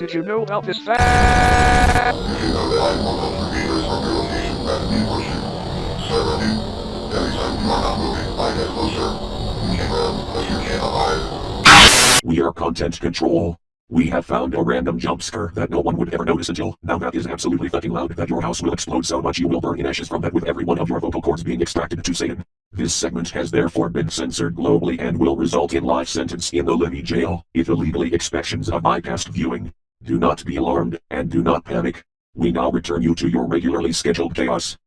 Did you know about this fact? We are content control. We have found a random jump scare that no one would ever notice until now that is absolutely fucking loud that your house will explode so much you will burn in ashes from that with every one of your vocal cords being extracted to Satan. This segment has therefore been censored globally and will result in life sentence in the Libby jail if illegally expections of bypassed viewing. Do not be alarmed and do not panic. We now return you to your regularly scheduled chaos.